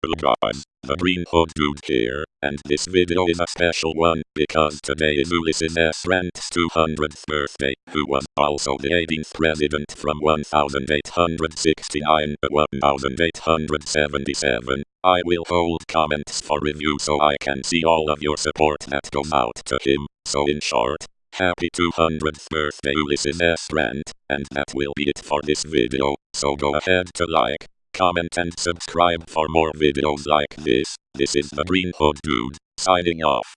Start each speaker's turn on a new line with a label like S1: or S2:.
S1: Hello guys, the Green Hood Dude here, and this video is a special one, because today is Ulysses S. Grant's 200th birthday, who was also the 18th president from 1869 to 1877. I will hold comments for review so I can see all of your support that goes out to him, so in short, Happy 200th birthday Ulysses S. Grant, and that will be it for this video, so go ahead to like, comment and subscribe for more videos like this. This is the Green Hood Dude, signing off.